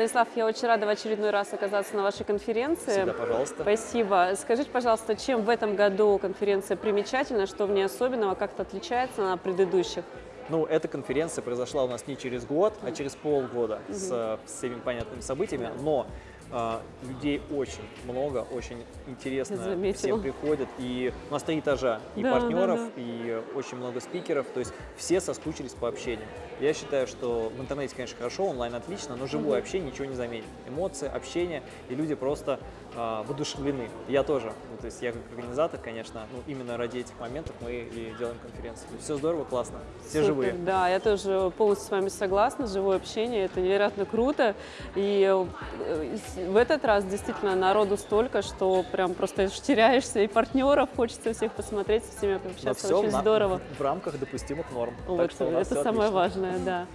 Станислав, я очень рада в очередной раз оказаться на вашей конференции. Всегда, пожалуйста. Спасибо. Скажите, пожалуйста, чем в этом году конференция примечательна, что в ней особенного, как-то отличается на предыдущих? Ну, эта конференция произошла у нас не через год, а через полгода с, э, с всеми понятными событиями, но а, людей очень много, очень интересно всем приходят. И у нас три этажа, и Да, партнеров, да, да. и очень много спикеров, то есть все соскучились по общению. Я считаю, что в интернете, конечно, хорошо, онлайн отлично, но живое общение ничего не заменит. Эмоции, общение, и люди просто а, воодушевлены. Я тоже, ну, то есть я как организатор, конечно, ну, именно ради этих моментов мы и делаем конференцию. Все здорово, классно, все Супер, живые. Да, я тоже полностью с вами согласна. Живое общение – это невероятно круто. И э, в этот раз действительно народу столько, что прям просто теряешься. И партнеров хочется всех посмотреть, со всеми пообщаться. все Очень здорово. в рамках допустимых норм. Вот, так это самое отлично. важное, да.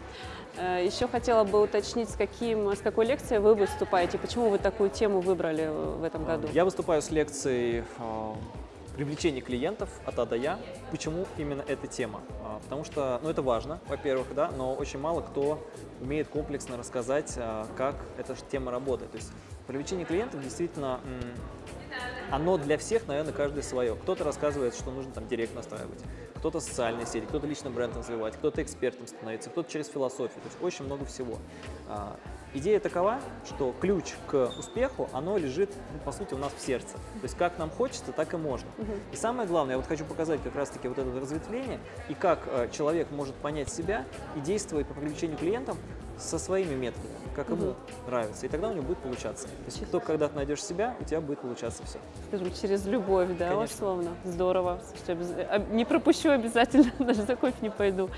Э, Еще хотела бы уточнить, с, каким, с какой лекцией вы выступаете, почему вы такую тему выбрали э, в этом году? Я выступаю с лекцией привлечение клиентов от А до Я. Почему именно эта тема? А, Потому что, ну, это важно, во-первых, да, но очень мало кто умеет комплексно рассказать, а, как эта тема работает. То есть привлечение клиентов действительно, оно для всех, наверное, каждый свое. Кто-то рассказывает, что нужно там директ настраивать, кто-то социальные сети, кто-то лично бренд развивать, кто-то экспертом становится, кто-то через философию. То есть очень много всего. Идея такова, что ключ к успеху, оно лежит, ну, по сути, у нас в сердце. То есть как нам хочется, так и можно. И самое главное, я вот хочу показать как раз-таки вот это разветвление, и как э, человек может понять себя и действовать по привлечению клиентов со своими методами, как ему нравится. И тогда у него будет получаться. То есть только когда ты найдешь себя, у тебя будет получаться все. Скажем, через любовь, да, Конечно. условно. Здорово. Слушайте, а, Не пропущу обязательно, даже за кофе не пойду.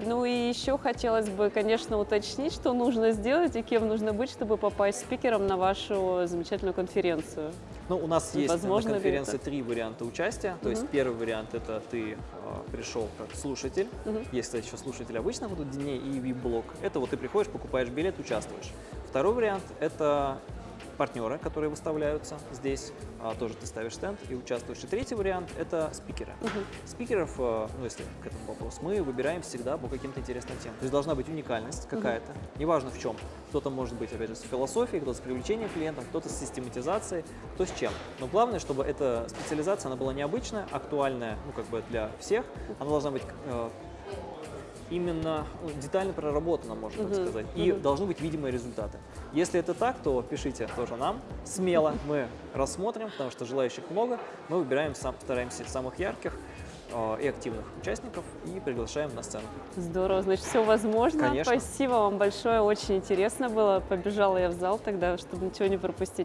Ну и еще хотелось бы, конечно, уточнить, что нужно сделать и кем нужно быть, чтобы попасть спикером на вашу замечательную конференцию. Ну, у нас есть Возможно на конференции три варианта участия. То есть первый вариант это ты э, пришел как слушатель. Есть, кстати, еще слушатели обычно будут дней и VIP-блок. Это вот ты приходишь, покупаешь билет, участвуешь. Второй вариант это партнеры, которые выставляются здесь. А, тоже ты ставишь стенд и участвуешь. И третий вариант это спикеры. Спикеров, э, ну если к этому вопрос, мы выбираем всегда по каким-то интересным темам. То есть должна быть уникальность какая-то, неважно в чем. Кто-то может быть, опять же, с философией, кто-то с привлечением клиентов, кто-то с систематизацией, кто с чем. Но главное, чтобы эта специализация, она была необычная, актуальная, ну как бы для всех. Она должна быть э, именно ну, детально проработана, можно так сказать. И должны быть видимые результаты. Если это так, то пишите тоже нам. Смело мы рассмотрим, потому что желающих много. Мы выбираем, сам, стараемся самых ярких э, и активных участников и приглашаем на сцену. Здорово, значит, все возможно. Конечно. Спасибо вам большое, очень интересно было. Побежала я в зал тогда, чтобы ничего не пропустить.